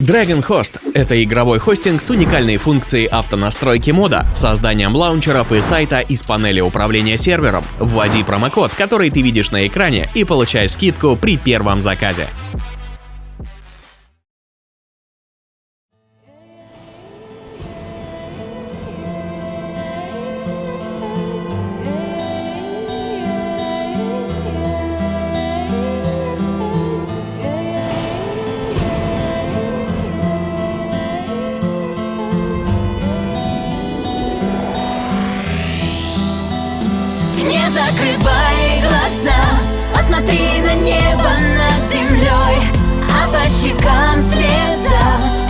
Dragon Host – это игровой хостинг с уникальной функцией автонастройки мода, созданием лаунчеров и сайта из панели управления сервером. Вводи промокод, который ты видишь на экране, и получай скидку при первом заказе. Закрывай глаза Посмотри на небо над землей А по щекам слеза.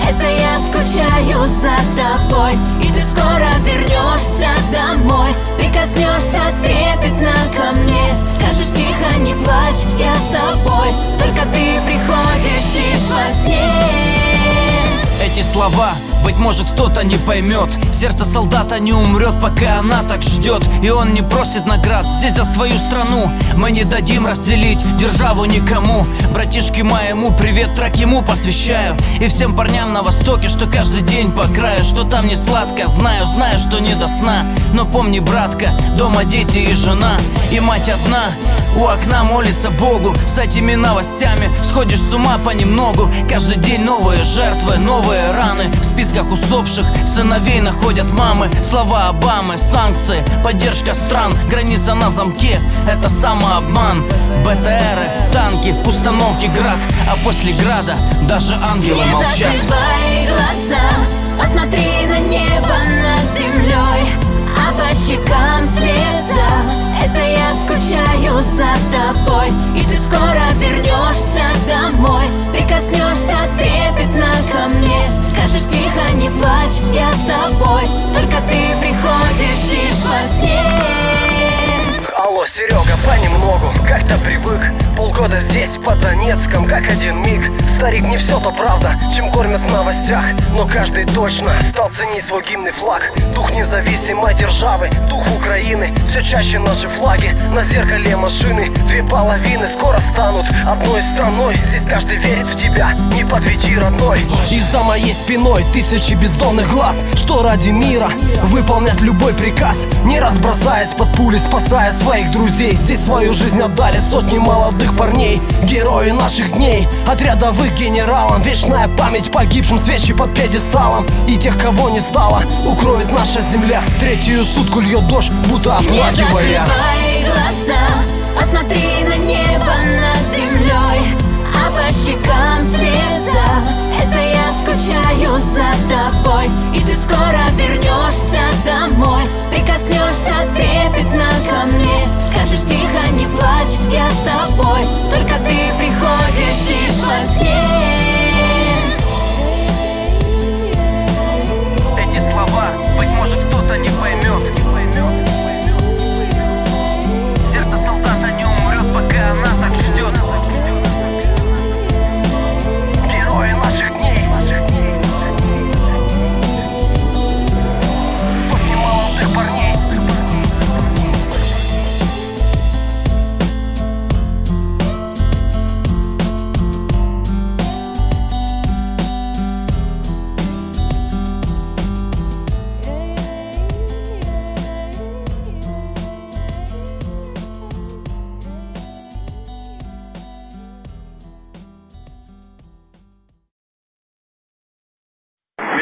Это я скучаю за тобой И ты скоро вернешься домой. Прикоснешься трепетно ко мне Скажешь тихо, не плачь, я с тобой. Только ты приходишь лишь во сне эти слова Быть может кто-то не поймет Сердце солдата не умрет, пока она так ждет И он не просит наград здесь за свою страну. Мы не дадим разделить державу никому. Братишке моему привет трек ему посвящаю. И всем парням на востоке, что каждый день по краю. Что там не сладко, знаю, знаю, что не до сна. Но помни, братка, дома дети и жена. И мать одна. У окна молится Богу. С этими новостями сходишь с ума понемногу. Каждый день новые жертвы, новые раны. В списках усопших сыновей находят мамы. Слова Обамы, санкции, поддержка стран. Граница на замке, это самообман. БТРы, танки, установки град. А после града даже ангелы Не молчат. закрывай глаза Посмотри на небо Серега, понемногу, как-то привык Полгода здесь, под Донецком, как один миг. Старик, не все то правда, чем кормят в новостях. Но каждый точно стал ценить свой гимный флаг. Дух независимой державы, дух Украины. Все чаще наши флаги на зеркале машины. Две половины скоро станут одной страной. Здесь каждый верит в тебя, не подведи, родной. И за моей спиной тысячи бездонных глаз. Что ради мира? Выполнять любой приказ Не разбросаясь под пули, спасая своих друзей. Здесь свою жизнь отдали сотни молодых парней. Герои наших дней. От рядовых генералам. Вечная память погибшим свечи под пьедесталом. И тех, кого не стало Укроет наша земля. Третью сутку льет дождь, будто Не оплакивая закрывай глаза. Посмотри на небо над землей. А по щекам слеза. Это я скучаю за тобой. И ты скоро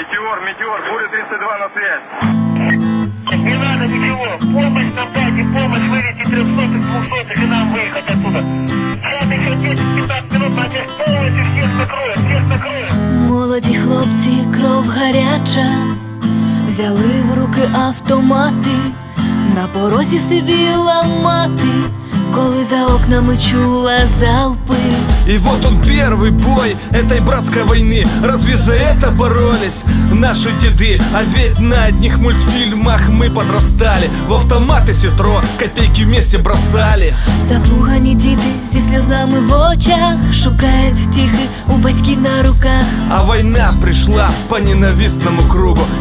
Метеор, метеор, буря 302 на связь. Не надо ничего. Помощь нам дайте, помощь вывести трехсотых, двухсотых и нам выехать оттуда. Сейчас еще 10-15 минут, а здесь полностью всех накроет, всех накроет. Молоді хлопці, кров гаряча, взяли в руки автомати, на порозі сивіла мати, коли за окнами чула залпи. И вот он первый бой этой братской войны Разве за это боролись наши деды? А ведь на одних мультфильмах мы подрастали В автоматы ситро копейки вместе бросали Запугані діти зі сльозами в очах шукають втіхи у батьків на руках. А война пришла по ненавистному кругу